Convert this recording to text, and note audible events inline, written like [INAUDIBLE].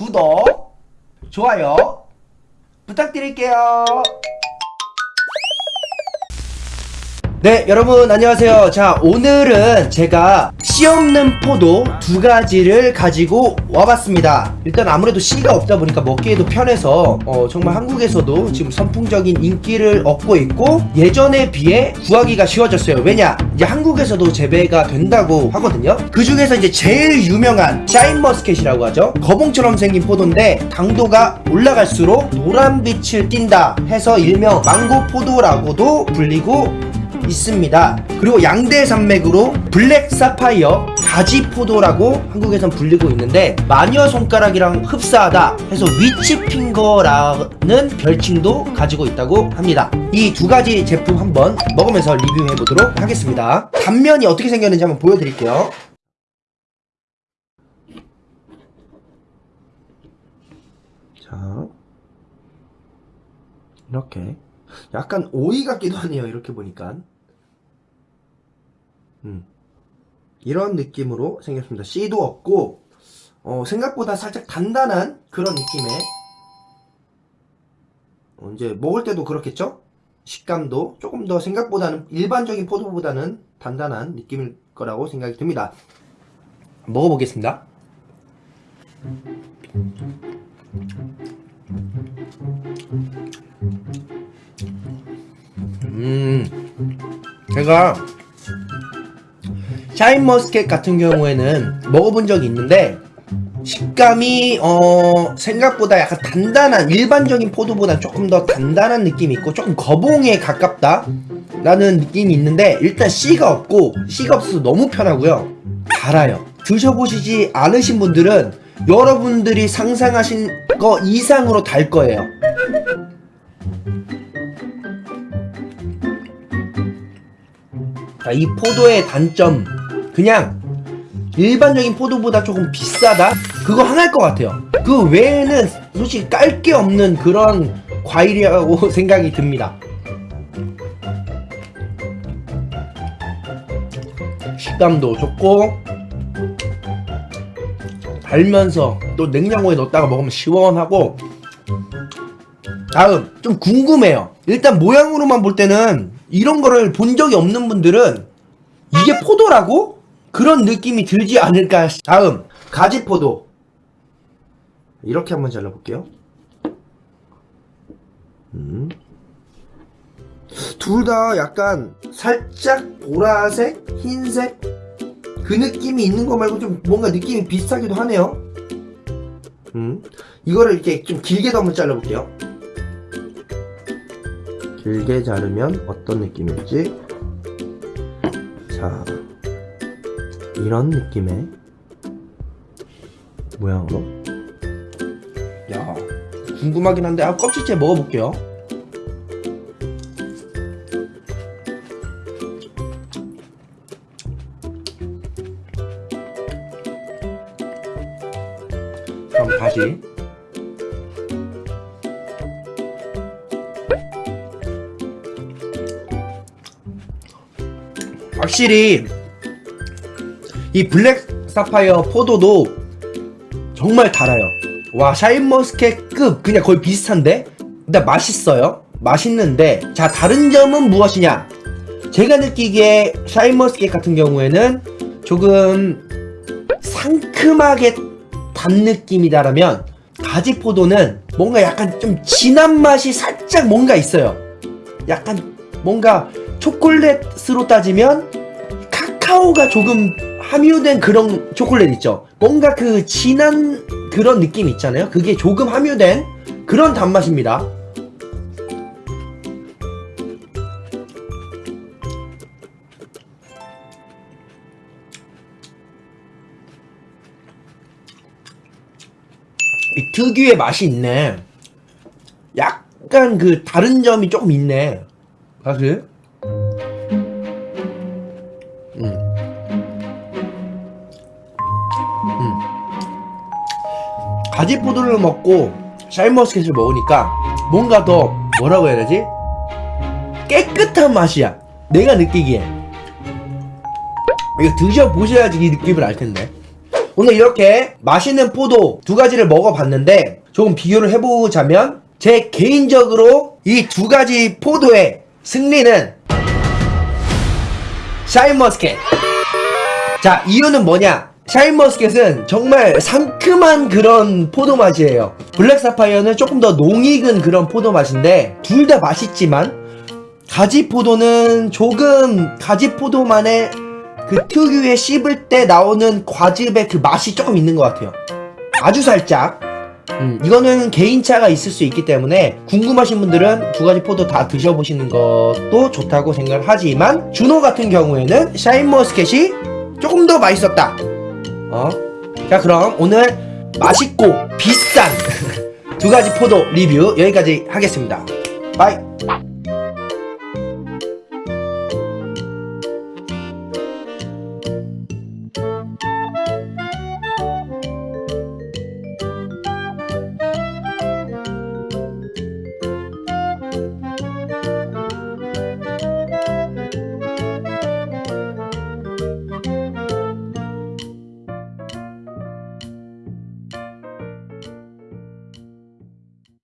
구독, 좋아요 부탁드릴게요. 네 여러분 안녕하세요. 자 오늘은 제가 씨 없는 포도 두 가지를 가지고 와봤습니다. 일단 아무래도 씨가 없다 보니까 먹기에도 편해서 어, 정말 한국에서도 지금 선풍적인 인기를 얻고 있고 예전에 비해 구하기가 쉬워졌어요. 왜냐? 이제 한국에서도 재배가 된다고 하거든요. 그 중에서 이제 제일 유명한 샤인머스켓이라고 하죠. 거봉처럼 생긴 포도인데 당도가 올라갈수록 노란빛을 띈다 해서 일명 망고포도라고도 불리고 있습니다. 그리고 양대 산맥으로 블랙 사파이어 가지포도라고 한국에선 불리고 있는데 마녀 손가락이랑 흡사하다 해서 위치핑거라는 별칭도 가지고 있다고 합니다. 이 두 가지 제품 한번 먹으면서 리뷰해 보도록 하겠습니다. 단면이 어떻게 생겼는지 한번 보여드릴게요. 자 이렇게 약간 오이 같기도 하네요 이렇게 보니까. 음. 이런 느낌으로 생겼습니다. 씨도 없고 어, 생각보다 살짝 단단한 그런 느낌의. 어, 이제 먹을 때도 그렇겠죠? 식감도 조금 더 생각보다는 일반적인 포도보다는 단단한 느낌일 거라고 생각이 듭니다. 먹어보겠습니다 음. 제가 샤인머스켓 같은 경우에는 먹어본 적이 있는데 식감이 어 생각보다 약간 단단한 일반적인 포도보다 조금 더 단단한 느낌이 있고 조금 거봉에 가깝다 라는 느낌이 있는데 일단 씨가 없고 씨가 없어서 너무 편하고요. 달아요. 드셔보시지 않으신 분들은 여러분들이 상상하신 거 이상으로 달 거예요 자, 이 포도의 단점. 그냥 일반적인 포도보다 조금 비싸다? 그거 하나일 것 같아요. 그 외에는 솔직히 깔 게 없는 그런 과일이라고 [LAUGHS] 생각이 듭니다. 식감도 좋고 달면서 또 냉장고에 넣었다가 먹으면 시원하고. 다음 좀 궁금해요. 일단 모양으로만 볼 때는 이런 거를 본 적이 없는 분들은 이게 포도라고? 그런 느낌이 들지 않을까. 다음. 가지포도. 이렇게 한번 잘라볼게요. 음. 둘 다 약간 살짝 보라색, 흰색? 그 느낌이 있는 거 말고 좀 뭔가 느낌이 비슷하기도 하네요. 음. 이거를 이렇게 좀 길게 도 한번 잘라볼게요 길게 자르면 어떤 느낌일지. 자 이런 느낌의 모양으로. 야 궁금하긴 한데 아 껍질째 먹어볼게요. 그럼 다시 확실히 이 블랙 사파이어 포도도 정말 달아요. 와 샤인머스켓급 그냥 거의 비슷한데? 근데 맛있어요. 맛있는데 자 다른 점은 무엇이냐? 제가 느끼기에 샤인머스켓 같은 경우에는 조금 상큼하게 단 느낌이다라면 가지포도는 뭔가 약간 좀 진한 맛이 살짝 뭔가 있어요. 약간 뭔가 초콜릿으로 따지면 카카오가 조금 함유된 그런 초콜릿 있죠. 뭔가 그 진한 그런 느낌 있잖아요. 그게 조금 함유된 그런 단맛입니다. 이 특유의 맛이 있네. 약간 그 다른 점이 조금 있네. 사실 가지포도를 먹고 샤인머스켓을 먹으니까 뭔가 더 뭐라고 해야 되지? 깨끗한 맛이야. 내가 느끼기에 이거 드셔보셔야지 이 느낌을 알텐데. 오늘 이렇게 맛있는 포도 두 가지를 먹어봤는데 조금 비교를 해보자면 제 개인적으로 이 두 가지 포도의 승리는 샤인머스켓. 자 이유는 뭐냐 샤인머스켓은 정말 상큼한 그런 포도 맛이에요. 블랙사파이어는 조금 더 농익은 그런 포도 맛인데 둘 다 맛있지만 가지포도는 조금 가지포도만의 그 특유의 씹을 때 나오는 과즙의 그 맛이 조금 있는 것 같아요. 아주 살짝. 음, 이거는 개인차가 있을 수 있기 때문에 궁금하신 분들은 두 가지 포도 다 드셔보시는 것도 좋다고 생각을 하지만 준호 같은 경우에는 샤인머스켓이 조금 더 맛있었다 어? 자 그럼 오늘 맛있고 비싼 [LAUGHS] 두 가지 포도 리뷰 여기까지 하겠습니다 바이